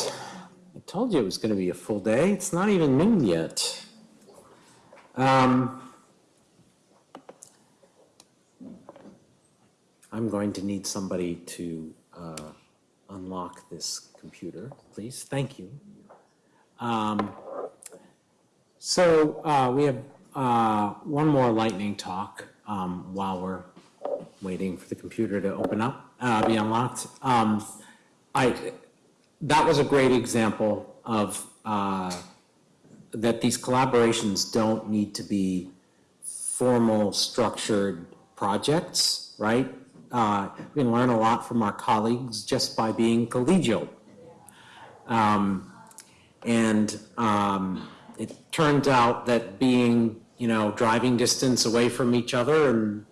right. I told you it was going to be a full day. It's not even noon yet. Um, I'm going to need somebody to uh, unlock this computer, please. Thank you. Um, So uh, we have uh, one more lightning talk um, while we're waiting for the computer to open up, uh, be unlocked. Um, I, that was a great example of uh, that these collaborations don't need to be formal, structured projects, right? Uh, We can learn a lot from our colleagues just by being collegial. Um, And um, it turns out that being, you know, driving distance away from each other and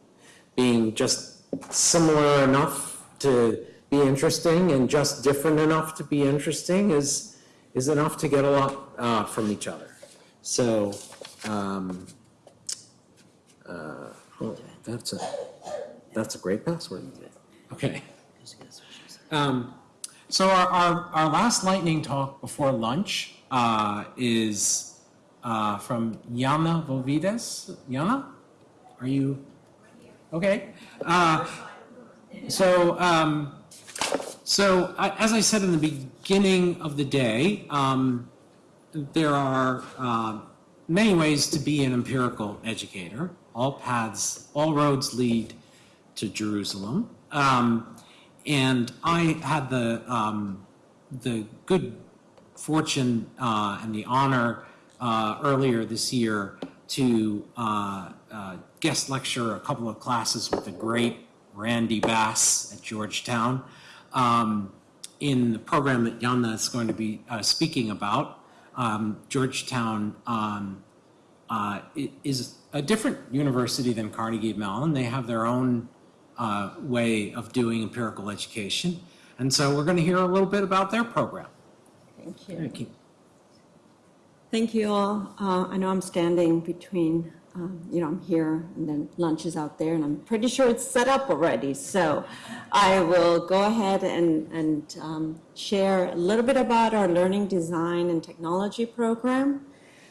being just similar enough to be interesting and just different enough to be interesting is, is enough to get a lot uh, from each other. So, um, uh, oh, that's a, that's a great password. Okay. Um, So our, our, our last lightning talk before lunch uh, is uh, from Yana Vovides. Yana, are you? Okay. Uh, so, um, so I- as I said in the beginning of the day, um, there are uh, many ways to be an empirical educator. All paths, all roads lead to Jerusalem. Um, and I had the um, the good fortune uh, and the honor uh, earlier this year to uh, uh, guest lecture a couple of classes with the great Randy Bass at Georgetown um, in the program that Yana is going to be uh, speaking about. Um, Georgetown um, uh, is a different university than Carnegie Mellon. They have their own uh, way of doing empirical education. And so we're going to hear a little bit about their program. Thank you. Thank you. Thank you all. Uh, I know I'm standing between, um, you know, I'm here and then lunch is out there and I'm pretty sure it's set up already. So I will go ahead and, and um, share a little bit about our learning design and technology program.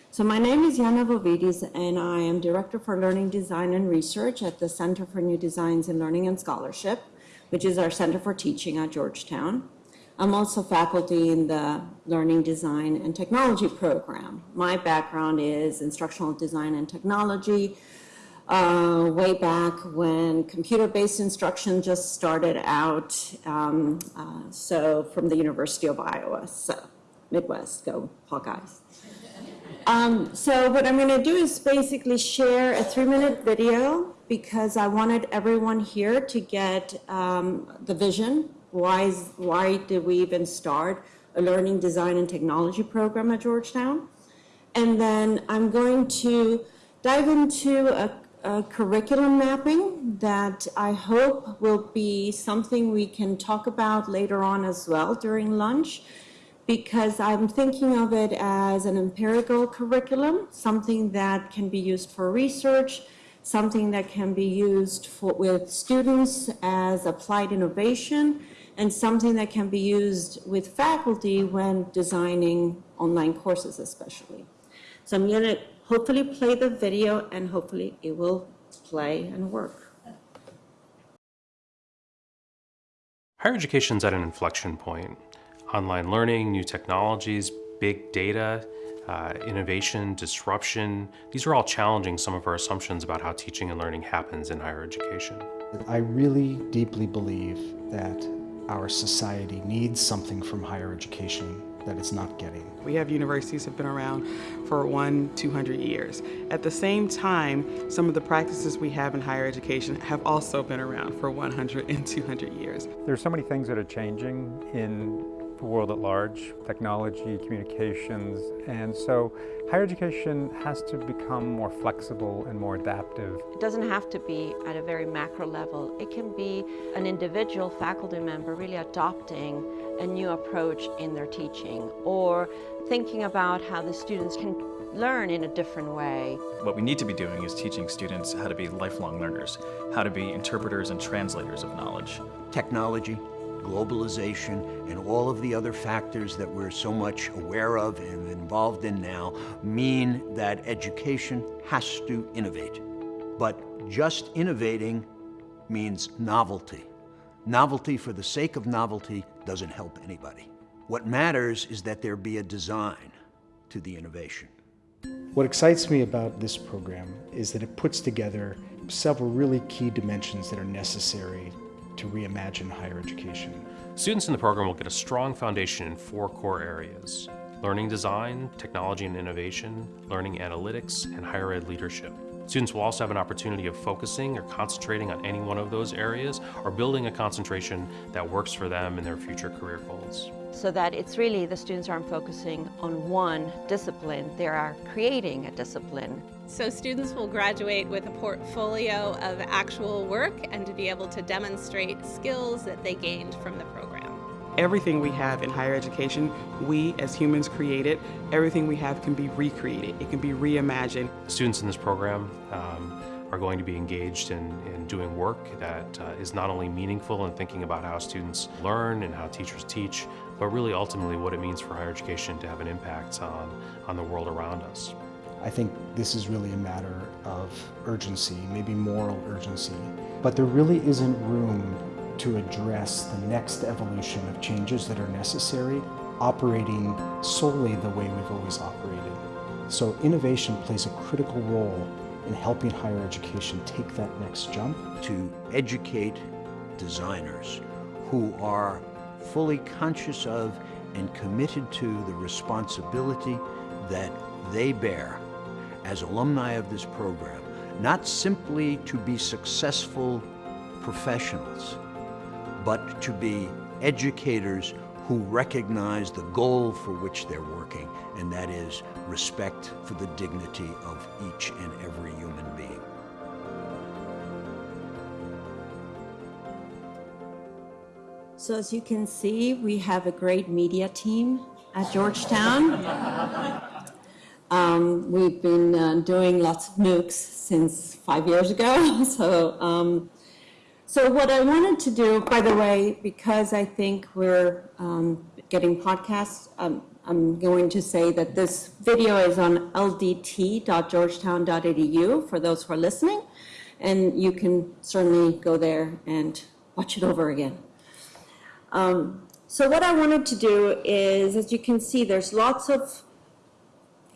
So my name is Yana Vovides and I am Director for Learning Design and Research at the Center for New Designs in Learning and Scholarship, which is our Center for Teaching at Georgetown. I'm also faculty in the Learning Design and Technology program. My background is instructional design and technology. Uh, way back when computer-based instruction just started out, um, uh, so from the University of Iowa, so Midwest, go Hawkeyes. Um, so what I'm going to do is basically share a three-minute video because I wanted everyone here to get um, the vision. Why, is, why did we even start a learning design and technology program at Georgetown? And then I'm going to dive into a, a curriculum mapping that I hope will be something we can talk about later on as well during lunch because I'm thinking of it as an empirical curriculum, something that can be used for research, something that can be used for, with students as applied innovation, and something that can be used with faculty when designing online courses especially. So I'm going to hopefully play the video and hopefully it will play and work. Higher education's at an inflection point. Online learning, new technologies, big data, uh, innovation, disruption, these are all challenging some of our assumptions about how teaching and learning happens in higher education. I really deeply believe that our society needs something from higher education that it's not getting. We have universities have been around for one, 200 years. At the same time, some of the practices we have in higher education have also been around for 100 and 200 years. There's so many things that are changing in the world at large, technology, communications, and so higher education has to become more flexible and more adaptive. It doesn't have to be at a very macro level. It can be an individual faculty member really adopting a new approach in their teaching or thinking about how the students can learn in a different way. What we need to be doing is teaching students how to be lifelong learners, how to be interpreters and translators of knowledge. technology, globalization, and all of the other factors that we're so much aware of and involved in now mean that education has to innovate. But just innovating means novelty. Novelty for the sake of novelty doesn't help anybody. What matters is that there be a design to the innovation. What excites me about this program is that it puts together several really key dimensions that are necessary to reimagine higher education. Students in the program will get a strong foundation in four core areas learning design, technology and innovation, learning analytics, and higher ed leadership. Students will also have an opportunity of focusing or concentrating on any one of those areas or building a concentration that works for them in their future career goals. So that it's really the students aren't focusing on one discipline, they are creating a discipline. So students will graduate with a portfolio of actual work and to be able to demonstrate skills that they gained from the program. Everything we have in higher education, we as humans created. Everything we have can be recreated. It can be reimagined. Students in this program um, are going to be engaged in, in doing work that uh, is not only meaningful in thinking about how students learn and how teachers teach, but really ultimately what it means for higher education to have an impact on, on the world around us. I think this is really a matter of urgency, maybe moral urgency, but there really isn't room to address the next evolution of changes that are necessary, operating solely the way we've always operated. So innovation plays a critical role in helping higher education take that next jump. To educate designers who are fully conscious of and committed to the responsibility that they bear as alumni of this program, not simply to be successful professionals, but to be educators who recognize the goal for which they're working, and that is respect for the dignity of each and every human being. So as you can see, we have a great media team at Georgetown. Um, we've been uh, doing lots of MOOCs since five years ago. So, um, so what I wanted to do, by the way, because I think we're um, getting podcasts, um, I'm going to say that this video is on ldt.georgetown.edu for those who are listening, and you can certainly go there and watch it over again. Um, so what I wanted to do is, as you can see, there's lots of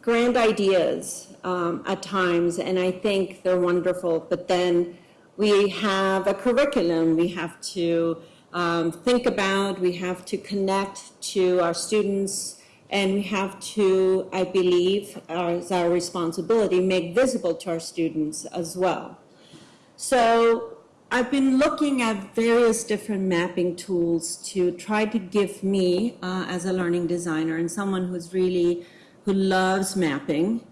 grand ideas um, at times, and I think they're wonderful. But then we have a curriculum we have to um, think about, we have to connect to our students, and we have to, I believe, as our responsibility, make visible to our students as well. So I've been looking at various different mapping tools to try to give me, uh, as a learning designer and someone who's really who loves mapping,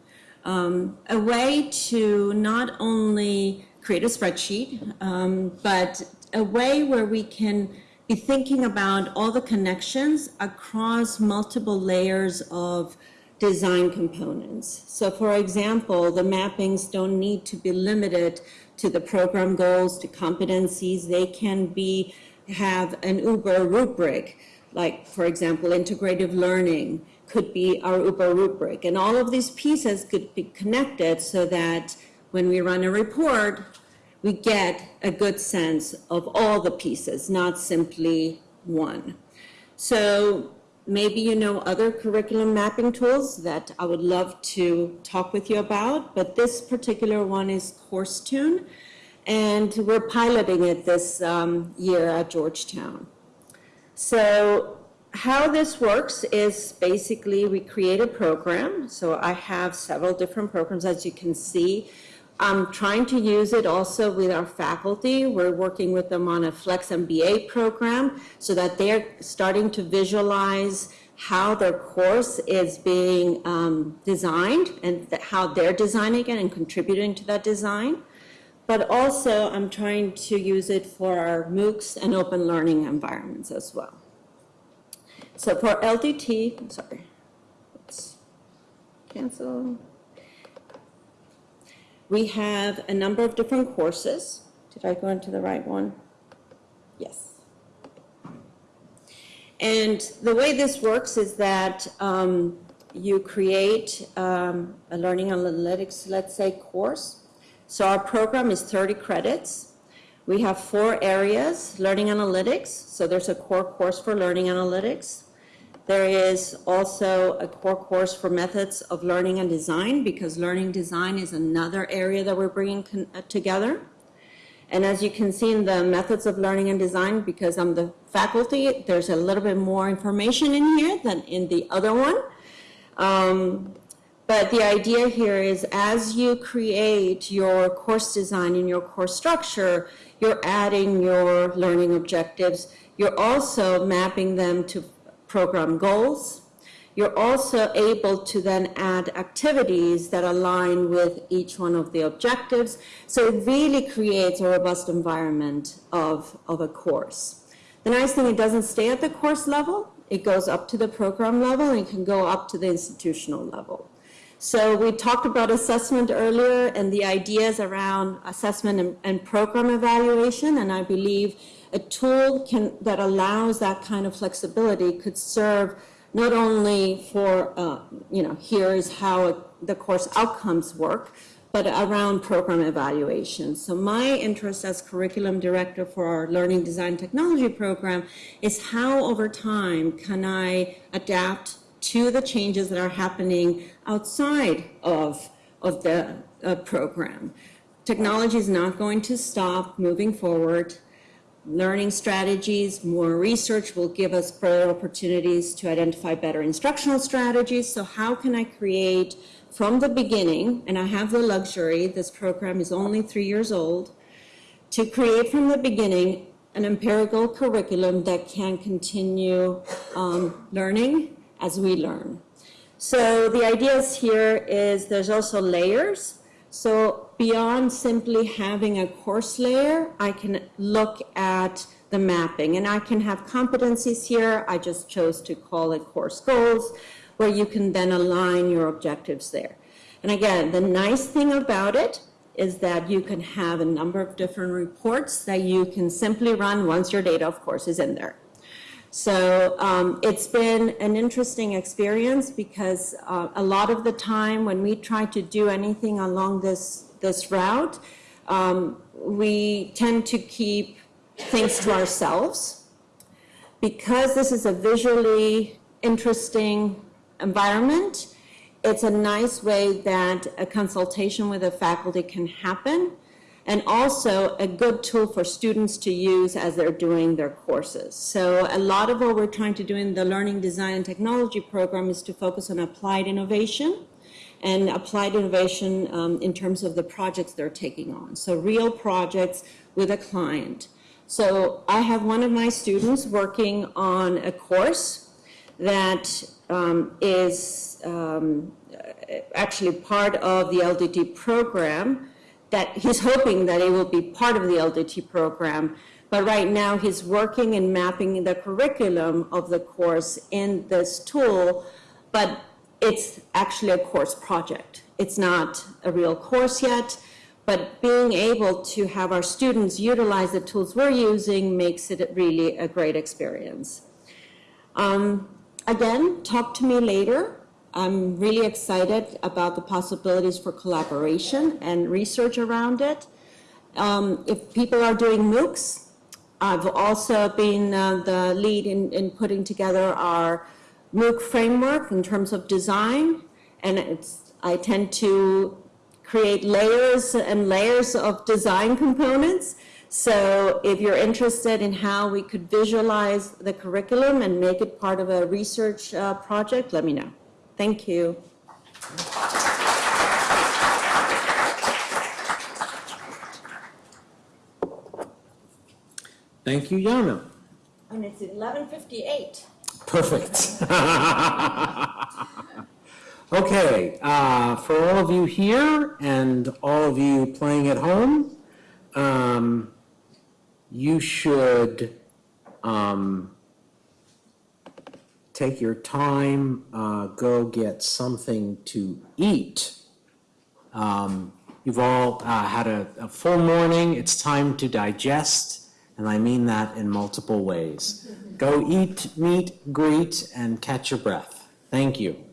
um, a way to not only create a spreadsheet, um, but a way where we can be thinking about all the connections across multiple layers of design components. So for example, the mappings don't need to be limited to the program goals, to competencies. They can be, have an Uber rubric, like for example, integrative learning, could be our Uber rubric. And all of these pieces could be connected so that when we run a report, we get a good sense of all the pieces, not simply one. So maybe you know other curriculum mapping tools that I would love to talk with you about, but this particular one is CourseTune, and we're piloting it this um, year at Georgetown. So how this works is basically we create a program. So I have several different programs, as you can see. I'm trying to use it also with our faculty. We're working with them on a Flex MBA program so that they're starting to visualize how their course is being um, designed and how they're designing it and contributing to that design. But also, I'm trying to use it for our MOOCs and open learning environments as well. So for LDT, I'm sorry, let's cancel. We have a number of different courses. Did I go into the right one? Yes. And the way this works is that um, you create um, a learning analytics, let's say, course. So our program is 30 credits. We have four areas, learning analytics. So there's a core course for learning analytics. There is also a core course for methods of learning and design because learning design is another area that we're bringing uh, together. And as you can see in the methods of learning and design, because I'm the faculty, there's a little bit more information in here than in the other one. Um, but the idea here is as you create your course design and your course structure, you're adding your learning objectives. You're also mapping them to program goals. You're also able to then add activities that align with each one of the objectives. So it really creates a robust environment of, of a course. The nice thing, it doesn't stay at the course level. It goes up to the program level and can go up to the institutional level. So we talked about assessment earlier and the ideas around assessment and, and program evaluation, and I believe a tool can, that allows that kind of flexibility could serve not only for, uh, you know, here is how the course outcomes work, but around program evaluation. So my interest as curriculum director for our Learning Design Technology program is how over time can I adapt to the changes that are happening outside of, of the uh, program. Technology is not going to stop moving forward. Learning strategies, more research will give us further opportunities to identify better instructional strategies. So how can I create from the beginning, and I have the luxury, this program is only three years old, to create from the beginning an empirical curriculum that can continue um, learning as we learn. So the ideas here is there's also layers. So beyond simply having a course layer, I can look at the mapping and I can have competencies here. I just chose to call it course goals where you can then align your objectives there. And again, the nice thing about it is that you can have a number of different reports that you can simply run once your data, of course, is in there. So um, it's been an interesting experience because uh, a lot of the time when we try to do anything along this, this route, um, we tend to keep things to ourselves. Because this is a visually interesting environment, it's a nice way that a consultation with a faculty can happen and also a good tool for students to use as they're doing their courses. So a lot of what we're trying to do in the Learning Design and Technology program is to focus on applied innovation and applied innovation um, in terms of the projects they're taking on. So real projects with a client. So I have one of my students working on a course that um, is um, actually part of the LDT program that he's hoping that it will be part of the LDT program. But right now he's working and mapping the curriculum of the course in this tool, but it's actually a course project. It's not a real course yet, but being able to have our students utilize the tools we're using makes it really a great experience. Um, again, talk to me later I'm really excited about the possibilities for collaboration and research around it. Um, if people are doing MOOCs, I've also been uh, the lead in, in putting together our MOOC framework in terms of design, and it's, I tend to create layers and layers of design components. So if you're interested in how we could visualize the curriculum and make it part of a research uh, project, let me know. Thank you. Thank you, Yana. And it's 11:58. Perfect. okay, uh, for all of you here and all of you playing at home, um, you should um, take your time, uh, go get something to eat. Um, you've all uh, had a, a full morning. It's time to digest, and I mean that in multiple ways. Go eat, meet, greet, and catch your breath. Thank you.